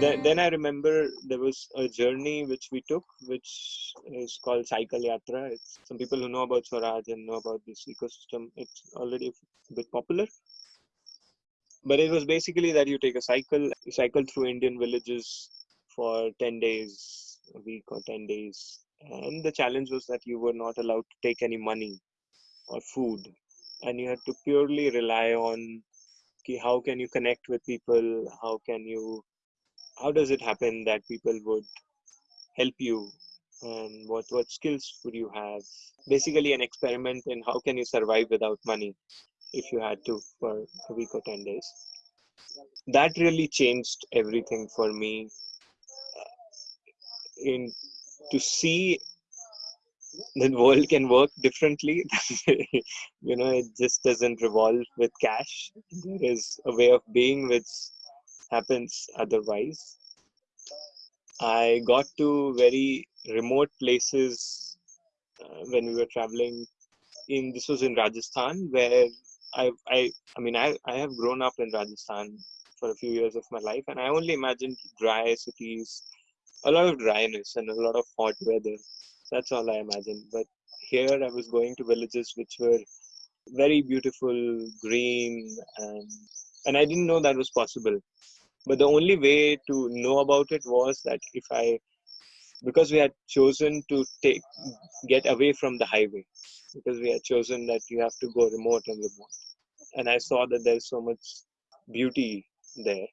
then, then I remember there was a journey which we took, which is called Cycle Yatra. It's some people who know about Swaraj and know about this ecosystem. It's already a bit popular. But it was basically that you take a cycle, you cycle through Indian villages for 10 days, a week or 10 days. And the challenge was that you were not allowed to take any money or food. And you had to purely rely on how can you connect with people? How can you how does it happen that people would help you? And what what skills would you have? Basically an experiment in how can you survive without money if you had to for a week or 10 days. That really changed everything for me uh, in to see the world can work differently. You know it just doesn't revolve with cash. There is a way of being which happens otherwise. I got to very remote places uh, when we were traveling. In this was in Rajasthan, where I I I mean I I have grown up in Rajasthan for a few years of my life, and I only imagined dry cities, a lot of dryness and a lot of hot weather. That's all I imagined. But here I was going to villages which were very beautiful, green, and and I didn't know that was possible but the only way to know about it was that if i because we had chosen to take get away from the highway because we had chosen that you have to go remote and remote. And i saw that there's so much beauty there